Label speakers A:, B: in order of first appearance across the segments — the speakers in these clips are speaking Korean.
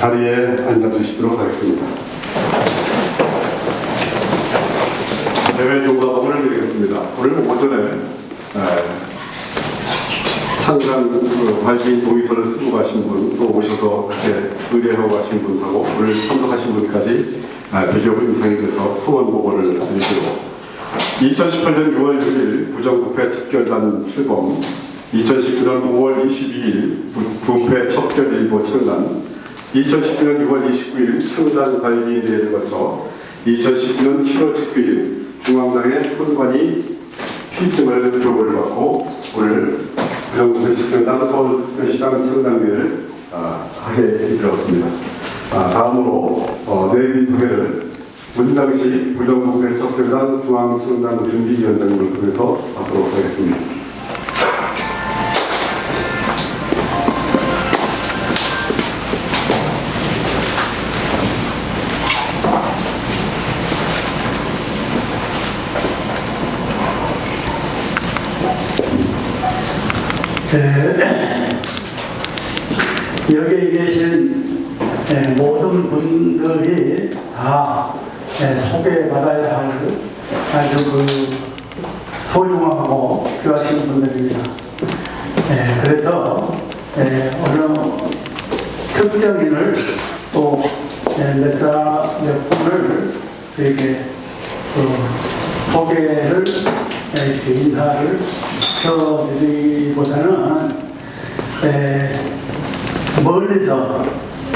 A: 자리에 앉아주시도록 하겠습니다. 대회 종가범을 드리겠습니다. 오늘 오전에 에, 창간 그 동의서를 쓰고 가신 분, 또 오셔서 의뢰하고 가신 분하고 오늘 참석하신 분까지 아, 대기업을 인상이 돼서 소원 보고를 드리고 2018년 6월 6일 부정부패 척결단 출범 2019년 5월 22일 부- 부패 척결일보 청단 2019년 6월 29일 청단 발기대회를 거쳐 2019년 7월 19일 중앙당의 선관위 필증을 교부를 받고 오늘 부정부패 척결단 서울특별시장 청단대회를 아, 하게 되었습니다. 아, 다음으로 어, 내비 소개를 문장식 부정부패 척결단 중앙청단 준비위원장님을 통해서 하도록 하겠습니다.
B: 그, 여기 계신 예, 모든 분들이 다 예, 소개받아야 할 아주 그 소중하고 필요하신 분들입니다. 예, 그래서 예, 어느 특정인을 또 예, 몇 사람, 몇 분을 이렇게 그 소개를 예, 이렇게 인사를 드리기보다는 에, 멀리서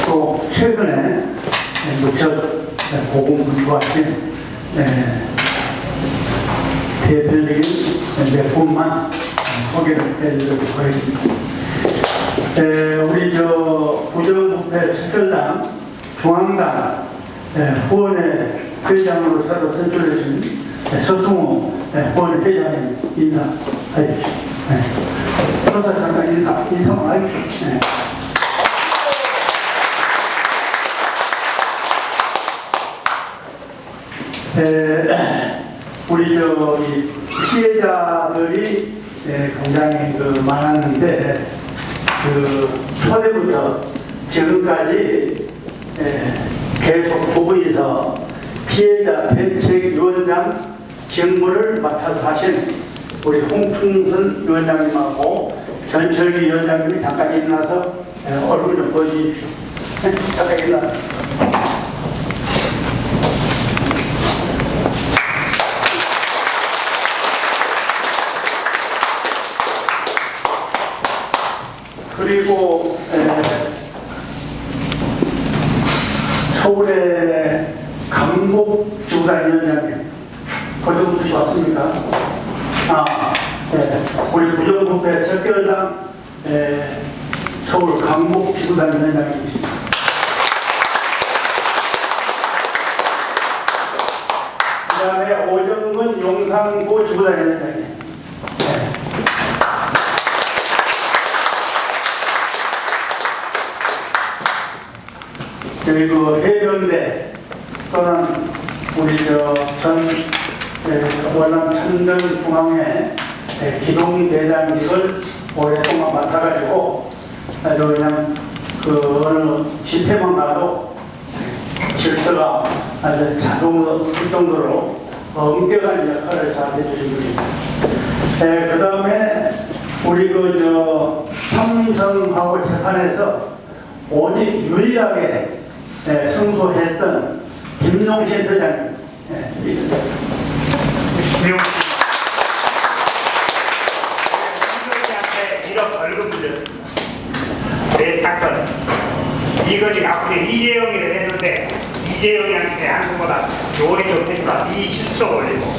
B: 또 최근에 무척 고공분투 하신 대표적인 몇 분만 소개를 해드리도록 하겠습니다. 에, 우리 저 부정부패 척결당 중앙당 에, 후원회 회장으로 새로 선출되신 서승호 후원회 회장님 인사 네. 서서 잠깐 인사, 인사만 하십시오. 네. 에, 우리 저기 피해자들이 에, 굉장히 그 많았는데 그 초대부터 지금까지 에, 계속 부부에서 피해자 대책위원장 직무를 맡아서 하신 우리 홍충선 위원장님하고 전철기 위원장님이 잠깐 일어나서 에, 얼굴 좀 보여주십시오. 네, 잠깐 일어나. 그리고 에, 서울의 강복 주단위원장님 고정부터 왔습니까? 아, 네. 우리 부 정부패 척결당 에, 서울 강복 지구단위원장님이십니다. 그 다음에 오정근 용산구 지구단위원장님. 네. 그리고 해병대 또는 우리 저전 원남 천정중앙회 기동대장직을 오랫동안 맡아가지고 아주 그냥 그 어느 집회만 가도 질서가 아주 자동으로 할 정도로 엄격한 역할을 잘 해주신 분입니다. 그 다음에 우리 그저 삼성하고 재판에서 오직 유일하게 네, 승소했던 김용신 회장님. 네, 이-
C: 한테 1억 벌금 물렸습니다. 내 사건. 이거지 앞으로 이재용이를 했는데 이재용이한테 한 것보다 요리 좀 해주라. 이 실속 올리고.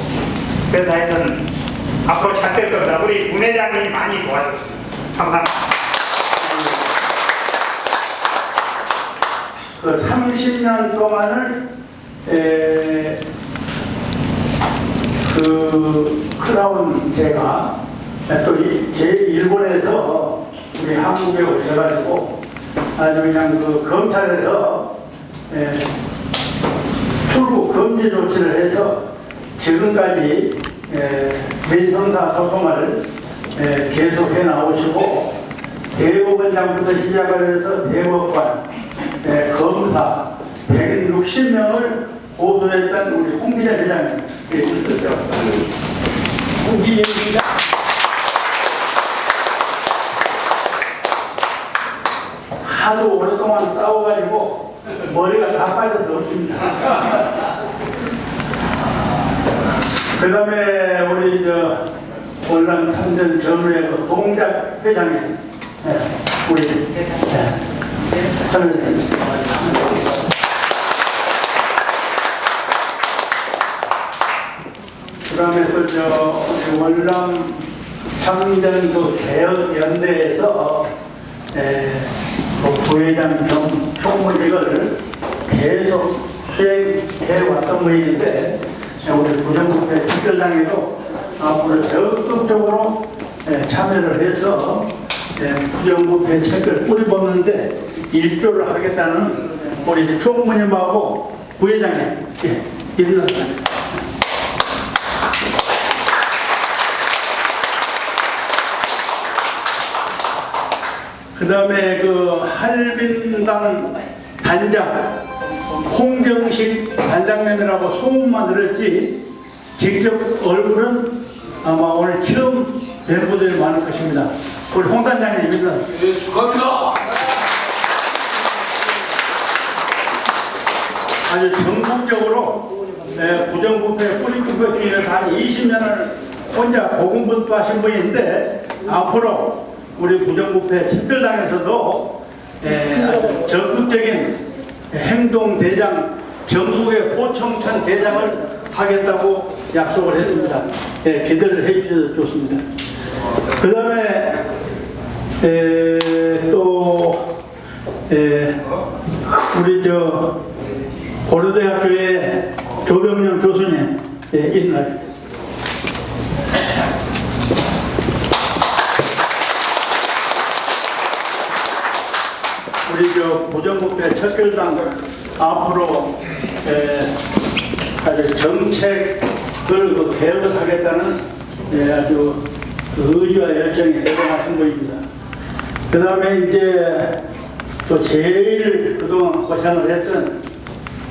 C: 그래서 하여튼 앞으로 잘 될 겁니다. 우리 부회장님이 많이 도와줬습니다. 감사합니다.
B: 그 30년 동안을 에, 그 크라운 제가 또 제 일본에서 우리 한국에 오셔가지고 아주 그냥 그 검찰에서 에, 출국 금지 조치를 해서 지금까지 에, 민성사 소송을 에, 계속해 나오시고 대법원장부터 시작을 해서 대법관 예, 검사 160명을 고소했던 우리 홍기자 회장님 계셨죠. 홍기자 하도 오랫동안 싸워가지고 머리가 다 빠져서 없습니다. 그 다음에 우리 저 월남 3년 전후에 그 동작 회장님 예, 우리 예, 선생님. 그 다음에 또저 우리 월남 참전 그 개혁 연대에서 에, 그 부회장 경 총무직을 계속 수행해 왔던 분인데 우리 부정부패 특별당에도 앞으로 적극적으로 에, 참여를 해서 에, 부정부패 책을 뿌리벗는데 일조를 하겠다는 우리 총무님하고 부회장님 예, 일어났습니다. 그 다음에 그 할빈당 단장 홍경식 단장님이라고 소문만 들었지 직접 얼굴은 아마 오늘 처음 뵌 분들이 많을 것입니다. 우리 홍 단장님입니다.
D: 네, 축하합니다.
B: 아주 전국적으로 네, 부정부패 뿌리크고 뒤에서 한 20년을 혼자 고군분투하신 분인데 앞으로 우리 부정부패 특별당에서도 적극적인 행동 대장 전국의 포청천 대장을 하겠다고 약속을 했습니다. 예, 기대를 해주셔서 좋습니다. 그 다음에 또 에, 우리 저 고려대학교의 조병년 교수님 예, 있나요? 우리 저 부정부패 척결당 앞으로 에, 아주 정책을 그 개혁을 하겠다는 예, 아주 그 의지와 열정이 대단하신 분입니다. 그 다음에 이제 또 제일 그동안 고생을 했던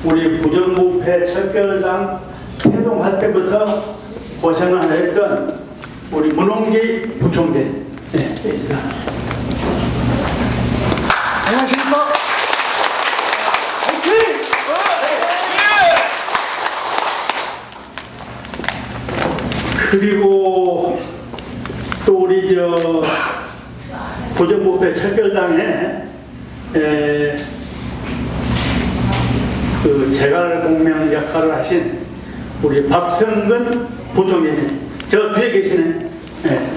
B: 우리 부정부패 척결당 태동할 때부터 고생을 했던 우리 문홍기 부총재. 네, 네. 안녕하십니까. 그리고 또 우리 저 부정부패 척결당에 에, 그 재갈 공명 역할을 하신 우리 박성근 부총리님 저 뒤에 계시네. 네.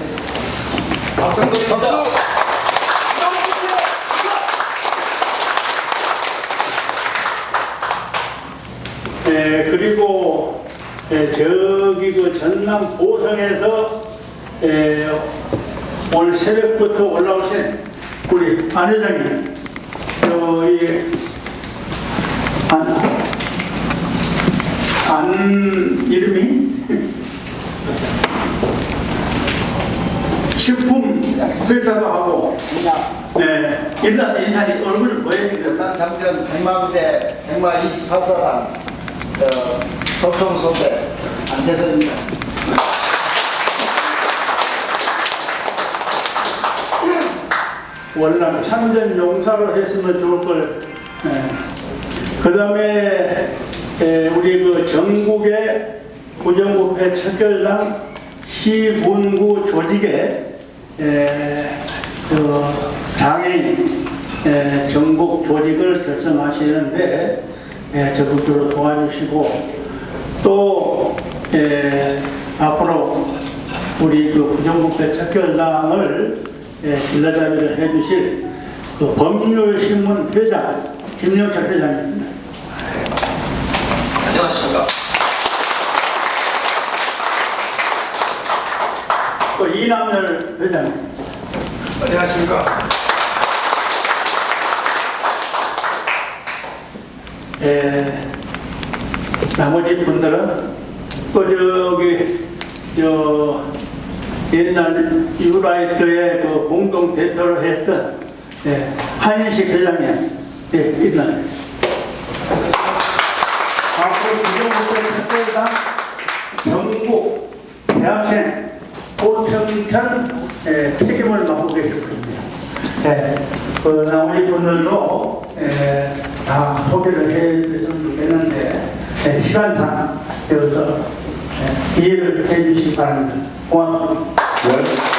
D: 박상근 박수.
B: 에, 그리고 에, 저기 그 전남 보성에서 에, 오늘 새벽부터 올라오신 우리 안 회장님 저희 안, 안 이름이 식품 설사도 하고 네 일나 인사이 얼굴 뭐예요?
E: 일단 장전 백마부대 백마 28사단 어, 소총소대 안태선입니다.
B: 월남 참전 용사로 했으면 좋을 걸. 그 다음에 우리 그 전국의 부정부패 척결당 시군구 조직의 에, 그 장애인 에, 전국 조직을 결성하시는데 에, 적극적으로 도와주시고 또 에, 앞으로 우리 그 부정부패 척결당을 예, 길러자비를 해주실 그 법률신문 회장 김영철 회장입니다.
D: 안녕하십니까.
B: 또 이남열 회장,
D: 안녕하십니까.
B: 예, 나머지 분들은 또 저기 저 옛날 유라이트의 그 공동 대표를 했던 예, 한인식 회장님 예, 일어나. 앞으로 구정부의 특별상 전국 대학생 고청천 예, 책임을 맡고 계실 겁니다. 예, 그 나머지 분들도 예, 다 소개를 해드렸으면 좋겠는데 예, 시간상 여기서 예, 이해를 해주시기 바랍니다. 고맙습니다.
A: 네.